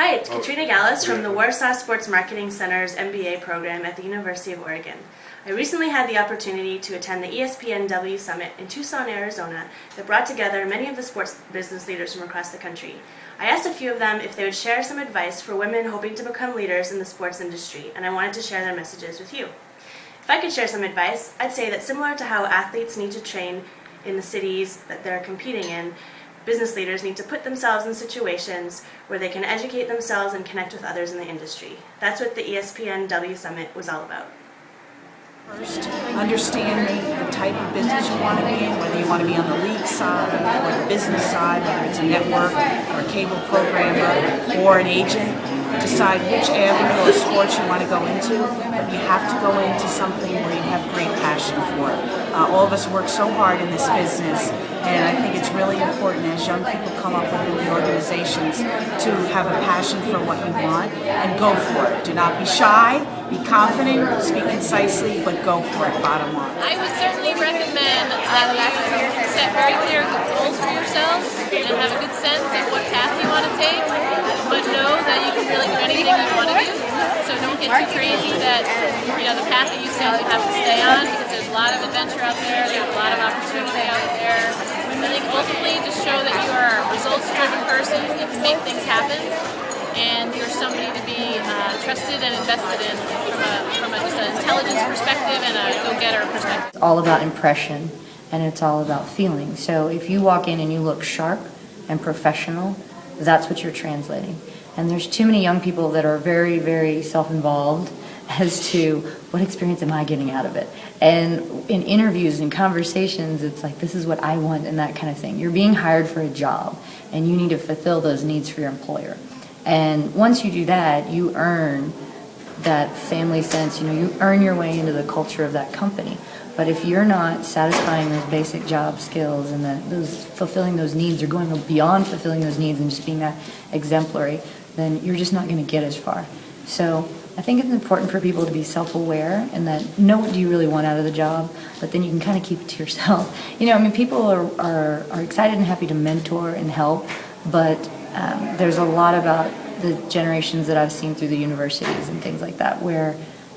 Hi, it's oh, Katrina Gallus from the Warsaw Sports Marketing Center's MBA program at the University of Oregon. I recently had the opportunity to attend the ESPNW Summit in Tucson, Arizona that brought together many of the sports business leaders from across the country. I asked a few of them if they would share some advice for women hoping to become leaders in the sports industry, and I wanted to share their messages with you. If I could share some advice, I'd say that similar to how athletes need to train in the cities that they're competing in, business leaders need to put themselves in situations where they can educate themselves and connect with others in the industry. That's what the ESPNW Summit was all about. First, understanding the type of business you want to be in, whether you want to be on the league side or the business side, whether it's a network or a cable programmer or an agent. Decide which avenue of sports you want to go into, but you have to go into something where you have great passion for. Uh, all of us work so hard in this business and I think it's really important as young people come up within the organizations to have a passion for what you want and go for it. Do not be shy, be confident, speak concisely, but go for it, bottom line. I would certainly recommend that you set very clear goals for yourself and have a good sense of what path you want to take, but know that you can really do anything you want to do. So don't get too crazy that you know the path that you set you have to stay on because there's a lot of adventure out there, there's a lot of opportunity out there. I think ultimately just show that you are a results-driven person, you can make things happen, and you're somebody to be uh, trusted and invested in from a, from a, just an intelligence perspective and a go-getter perspective. It's all about impression, and it's all about feeling. So if you walk in and you look sharp and professional, that's what you're translating. And there's too many young people that are very, very self-involved as to what experience am I getting out of it. And in interviews and conversations, it's like, this is what I want and that kind of thing. You're being hired for a job and you need to fulfill those needs for your employer. And once you do that, you earn that family sense, you know, you earn your way into the culture of that company. But if you're not satisfying those basic job skills and that those fulfilling those needs or going beyond fulfilling those needs and just being that exemplary, then you're just not going to get as far. So I think it's important for people to be self-aware and that know what do you really want out of the job, but then you can kind of keep it to yourself. You know, I mean, people are, are, are excited and happy to mentor and help, but um, there's a lot about the generations that I've seen through the universities and things like that where,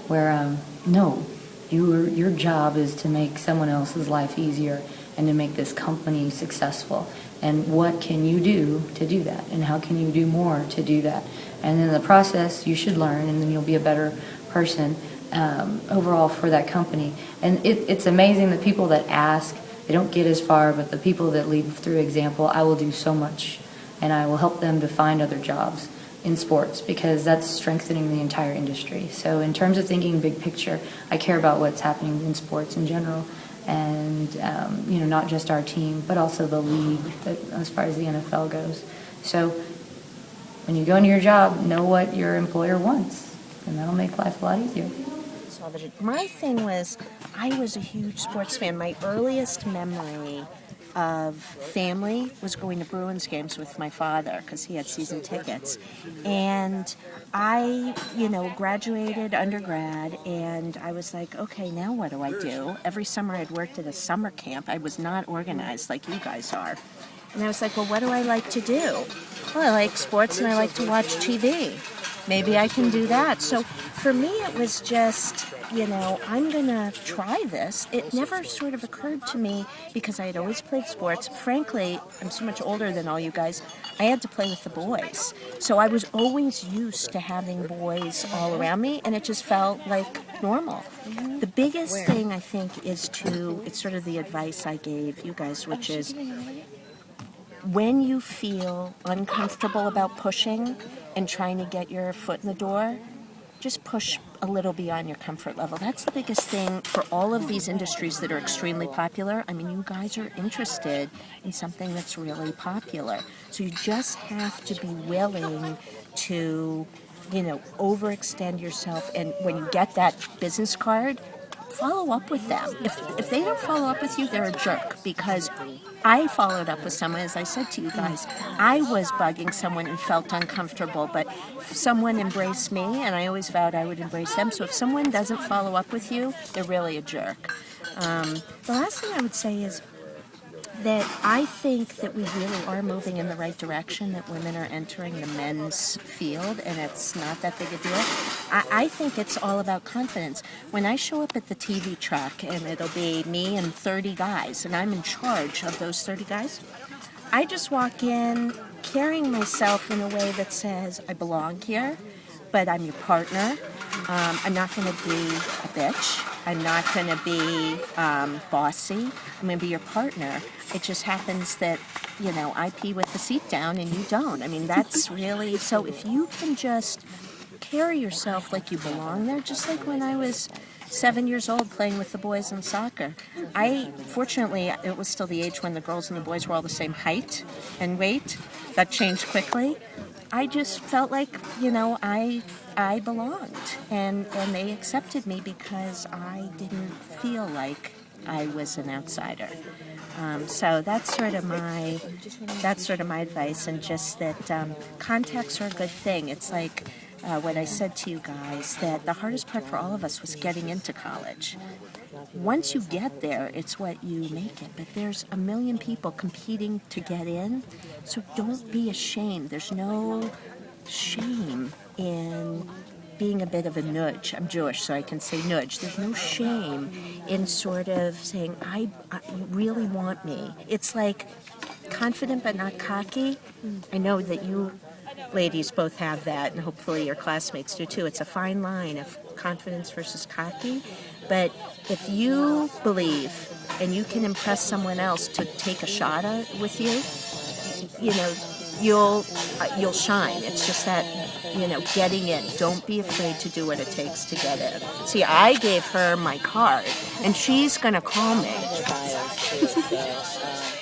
where um, no, your, your job is to make someone else's life easier and to make this company successful. And what can you do to do that? And how can you do more to do that? And in the process, you should learn, and then you'll be a better person um, overall for that company. And it, it's amazing the people that ask, they don't get as far, but the people that lead through example, I will do so much, and I will help them to find other jobs in sports because that's strengthening the entire industry. So in terms of thinking big picture, I care about what's happening in sports in general and um, you know not just our team but also the league that, as far as the NFL goes. So when you go into your job, know what your employer wants, and that'll make life a lot easier. My thing was, I was a huge sports fan. My earliest memory of family was going to Bruins games with my father because he had season tickets. And I, you know, graduated undergrad and I was like, okay, now what do I do? Every summer I'd worked at a summer camp. I was not organized like you guys are. And I was like, well, what do I like to do? Well, I like sports and I like to watch TV. Maybe I can do that. So for me, it was just, you know, I'm going to try this. It never sort of occurred to me because I had always played sports. Frankly, I'm so much older than all you guys. I had to play with the boys. So I was always used to having boys all around me, and it just felt like normal. The biggest thing I think is to, it's sort of the advice I gave you guys, which is when you feel uncomfortable about pushing and trying to get your foot in the door, just push a little beyond your comfort level. That's the biggest thing for all of these industries that are extremely popular. I mean, you guys are interested in something that's really popular. So you just have to be willing to, you know, overextend yourself. And when you get that business card, follow up with them. If, if they don't follow up with you, they're a jerk because I followed up with someone, as I said to you guys, I was bugging someone and felt uncomfortable, but someone embraced me and I always vowed I would embrace them. So if someone doesn't follow up with you, they're really a jerk. Um, the last thing I would say is that I think that we really are moving in the right direction, that women are entering the men's field, and it's not that big a deal. I, I think it's all about confidence. When I show up at the TV truck, and it'll be me and 30 guys, and I'm in charge of those 30 guys, I just walk in carrying myself in a way that says, I belong here, but I'm your partner. Um, I'm not going to be a bitch. I'm not going to be um, bossy. I'm going to be your partner. It just happens that, you know, I pee with the seat down and you don't. I mean, that's really so if you can just carry yourself like you belong there, just like when I was seven years old playing with the boys in soccer. I, fortunately, it was still the age when the girls and the boys were all the same height and weight. That changed quickly. I just felt like, you know, I I belonged and and they accepted me because I didn't feel like I was an outsider. Um, so that's sort of my that's sort of my advice, and just that um, contacts are a good thing. It's like uh, what I said to you guys that the hardest part for all of us was getting into college. Once you get there, it's what you make it. But there's a million people competing to get in, so don't be ashamed. There's no shame in being a bit of a nudge. I'm Jewish, so I can say nudge. There's no shame in sort of saying, I, I you really want me. It's like confident but not cocky. I know that you ladies both have that, and hopefully your classmates do too. It's a fine line of confidence versus cocky. But if you believe and you can impress someone else to take a shot at, with you, you know, you'll uh, you'll shine. It's just that you know, getting in. Don't be afraid to do what it takes to get in. See, I gave her my card, and she's gonna call me.